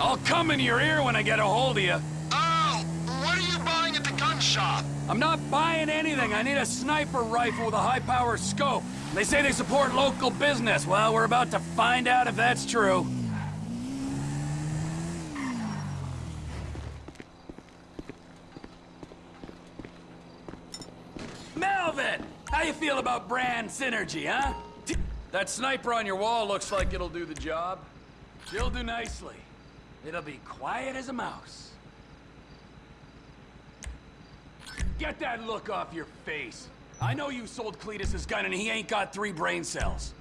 I'll come in your ear when I get a hold of you. Oh, what are you buying at the gun shop? I'm not buying anything. I need a sniper rifle with a high-power scope. They say they support local business. Well, we're about to find out if that's true. Melvin! How you feel about brand synergy, huh? That sniper on your wall looks like it'll do the job. She'll do nicely. It'll be quiet as a mouse. Get that look off your face. I know you sold Cletus his gun and he ain't got three brain cells.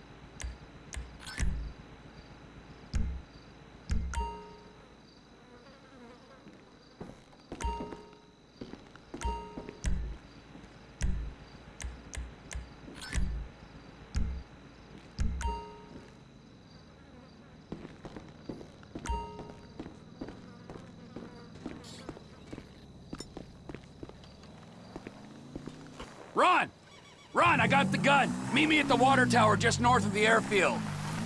Ron! Ron, I got the gun. Meet me at the water tower just north of the airfield.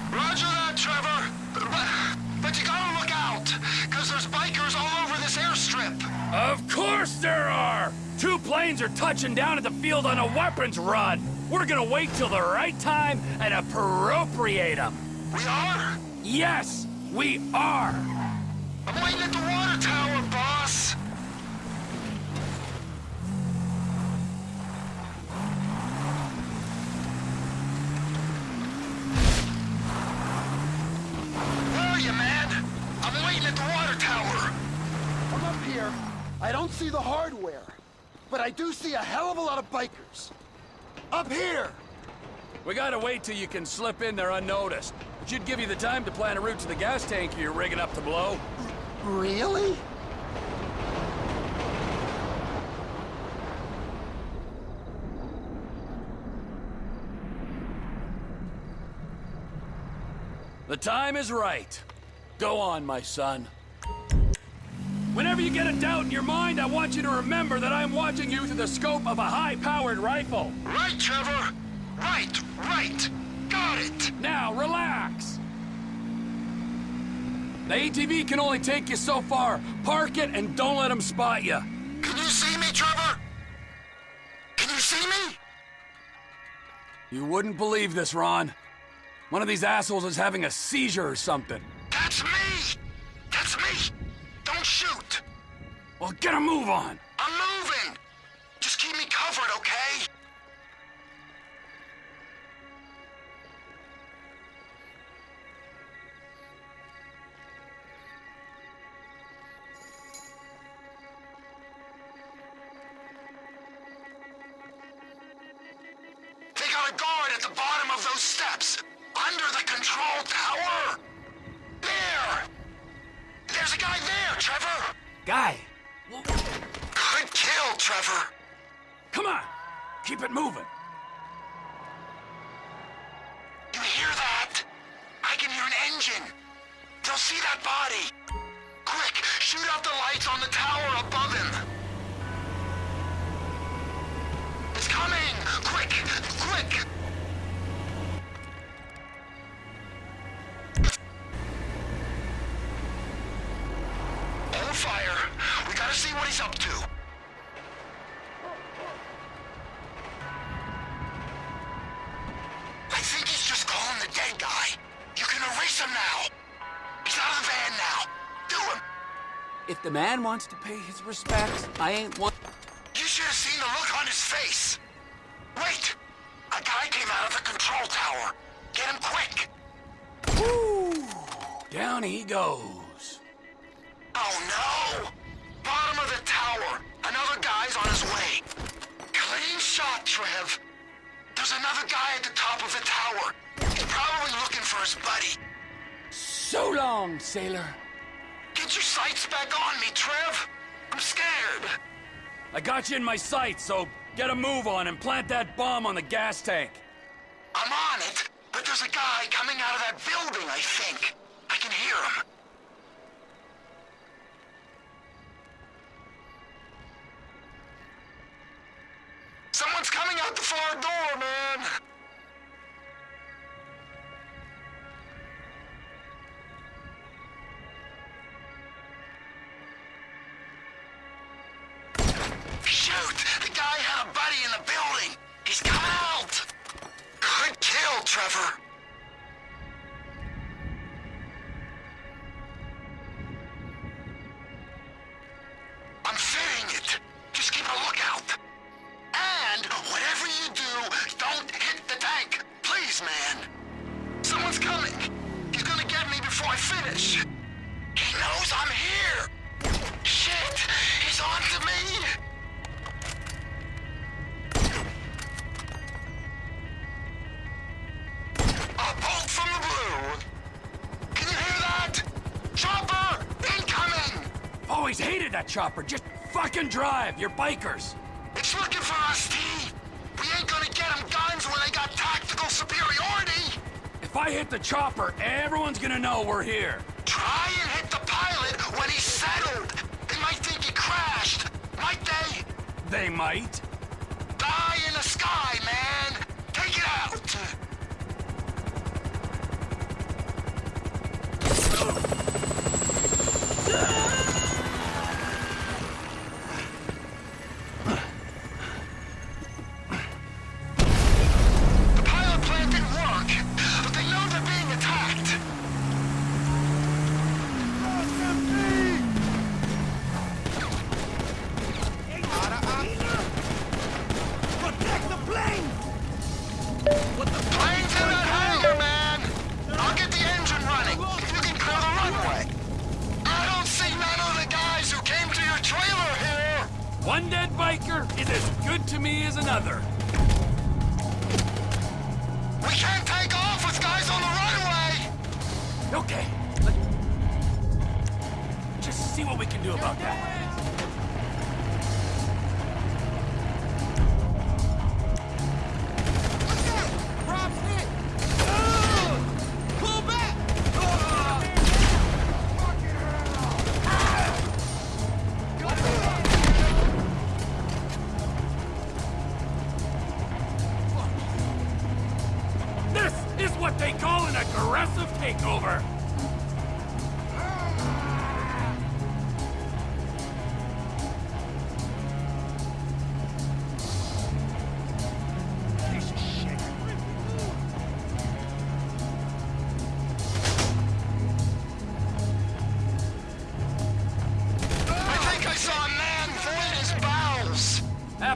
Roger that, Trevor. But, but you gotta look out, because there's bikers all over this airstrip. Of course there are! Two planes are touching down at the field on a weapons run. We're gonna wait till the right time and appropriate them. We are? Yes, we are! I'm waiting at the water tower, boss. I don't see the hardware, but I do see a hell of a lot of bikers. Up here! We gotta wait till you can slip in there unnoticed. Should give you the time to plan a route to the gas tank you're rigging up to blow. Really? The time is right. Go on, my son. Whenever you get a doubt in your mind, I want you to remember that I'm watching you through the scope of a high-powered rifle. Right, Trevor. Right, right. Got it. Now, relax. The ATV can only take you so far. Park it and don't let them spot you. Can you see me, Trevor? Can you see me? You wouldn't believe this, Ron. One of these assholes is having a seizure or something. That's me! Don't shoot! Well, get a move on. I'm moving! Just keep me covered, okay? Trevor! Guy, Good kill, Trevor! come on. Keep it moving. You hear that? I can hear an engine. They'll see that body. Quick, shoot out the lights on the tower above the man wants to pay his respects, I ain't one... You should have seen the look on his face. Wait! A guy came out of the control tower. Get him quick. Woo! Down he goes. Oh no! Bottom of the tower. Another guy's on his way. Clean shot, Trev. There's another guy at the top of the tower. He's probably looking for his buddy. So long, sailor. Get your sights back on me, Trev. I'm scared. I got you in my sights, so get a move on and plant that bomb on the gas tank. I'm on it, but there's a guy coming out of that building, I think. I can hear him. Someone's coming out the far door, man! Chopper! Incoming! Always hated that chopper. Just fucking drive. You're bikers. It's looking for us, T. We ain't gonna get them guns when they got tactical superiority. If I hit the chopper, everyone's gonna know we're here. Try and hit the pilot when he's settled. They might think he crashed. Might they? They might. Die in the sky, man. Take it out. One dead biker is as good to me as another. We can't take off with guys on the runway! Okay. Let's just see what we can do about that.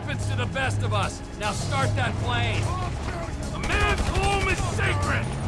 happens to the best of us. Now start that plane. A man's home is sacred!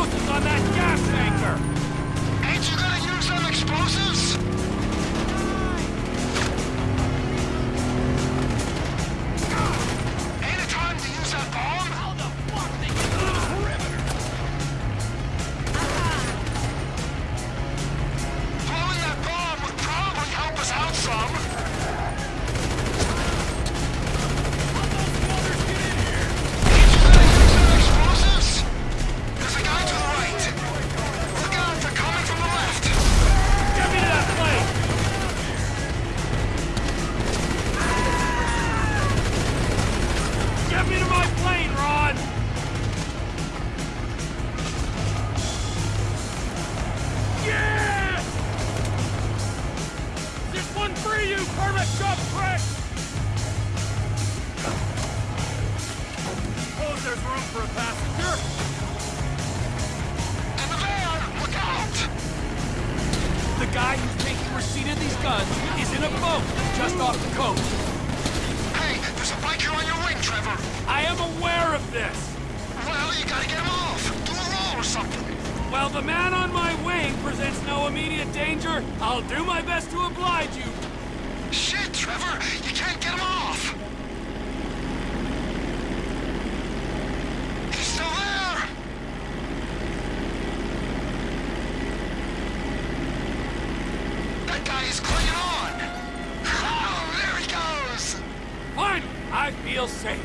explosives on that gas tanker! Ain't you gonna use them explosives? While the man on my wing presents no immediate danger, I'll do my best to oblige you. Shit, Trevor! You can't get him off! He's still there! That guy is clinging on! Oh, there he goes! Fine, I feel safe.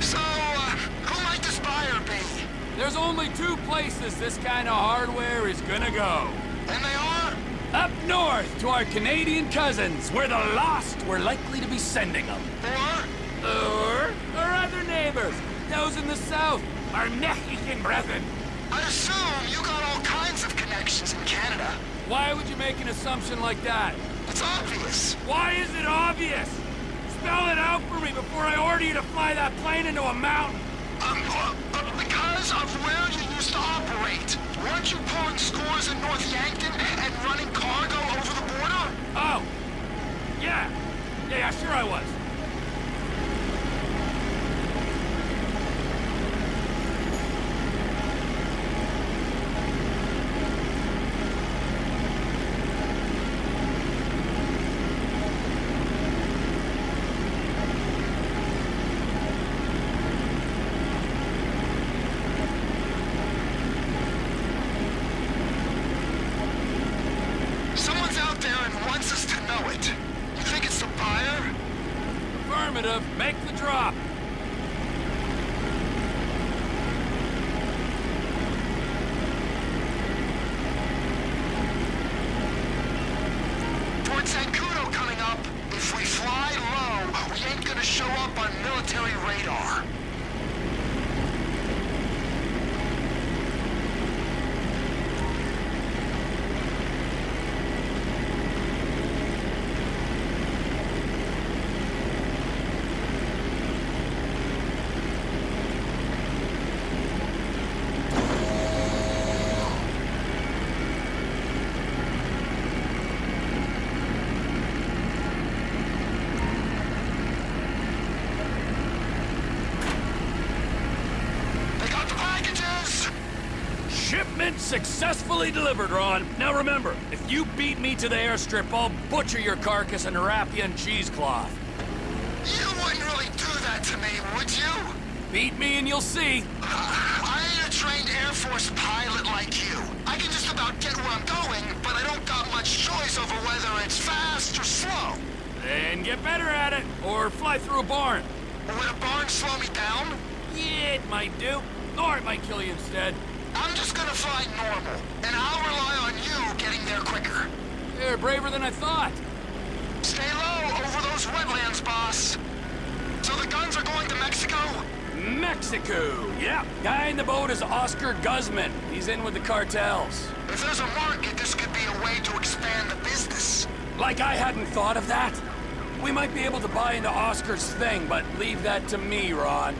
So, uh, who might this buyer be? There's only two places this kind of hardware is gonna go. And they are? Up north to our Canadian cousins, where the lost were likely to be sending them. Or? Or our other neighbors, those in the south, our Mexican brethren. I assume you got all kinds of connections in Canada. Why would you make an assumption like that? It's obvious. Why is it obvious? Spell it out for me before I order you to fly that plane into a mountain. Um, uh, uh, of where you used to operate. Weren't you pulling scores in North Yankton and running cargo over the border? Oh. Yeah, yeah, sure I was. Someone's out there and wants us to know it. You think it's the buyer? Affirmative. Make the drop. Fort Zancudo coming up. If we fly low, we ain't gonna show up on military radar. They got the packages! Successfully delivered, Ron. Now remember, if you beat me to the airstrip, I'll butcher your carcass and wrap you in cheesecloth. You wouldn't really do that to me, would you? Beat me and you'll see. I ain't a trained Air Force pilot like you. I can just about get where I'm going, but I don't got much choice over whether it's fast or slow. Then get better at it, or fly through a barn. Would a barn slow me down? Yeah, it might do. Or it might kill you instead. I'm just gonna fly normal, and I'll rely on you getting there quicker. You're braver than I thought. Stay low over those wetlands, boss. So the guns are going to Mexico? Mexico. Yeah. Guy in the boat is Oscar Guzman. He's in with the cartels. If there's a market, this could be a way to expand the business. Like I hadn't thought of that. We might be able to buy into Oscar's thing, but leave that to me, Ron.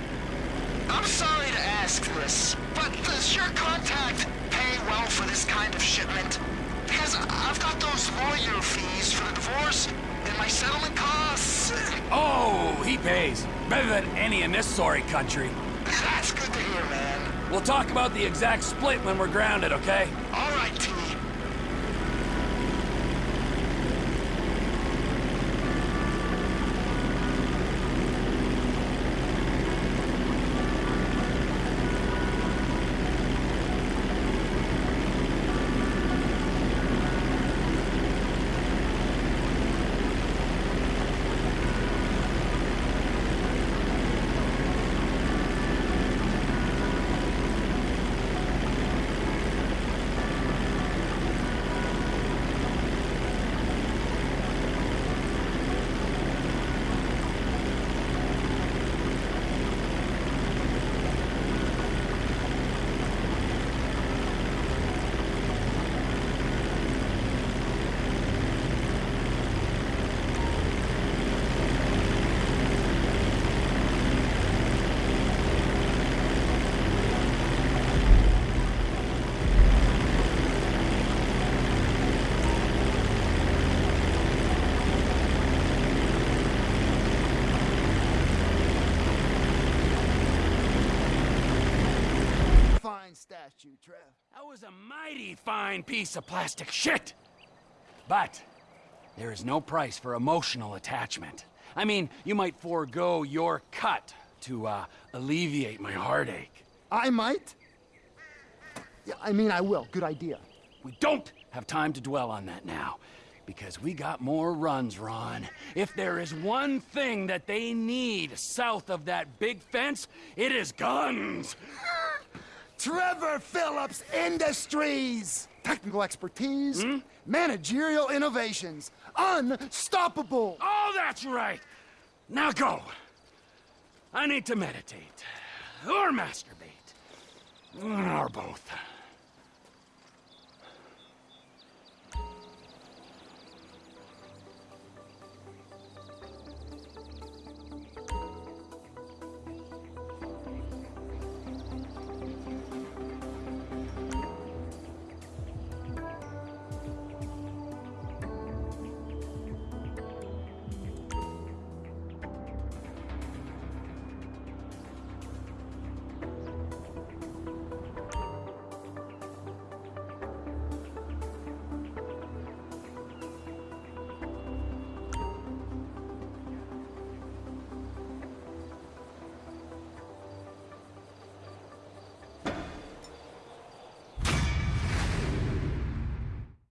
I'm sorry to ask this, but does your contact pay well for this kind of shipment? Because I've got those lawyer fees for the divorce and my settlement costs. Oh, he pays. Better than any in this sorry country. That's good to hear, man. We'll talk about the exact split when we're grounded, okay? All fine statue, Trev. That was a mighty fine piece of plastic shit. But there is no price for emotional attachment. I mean, you might forego your cut to uh, alleviate my heartache. I might? Yeah, I mean, I will. Good idea. We don't have time to dwell on that now. Because we got more runs, Ron. If there is one thing that they need south of that big fence, it is guns! Trevor Philips Industries! Technical expertise, hmm? managerial innovations, unstoppable! Oh, that's right! Now go! I need to meditate. Or masturbate. Or both.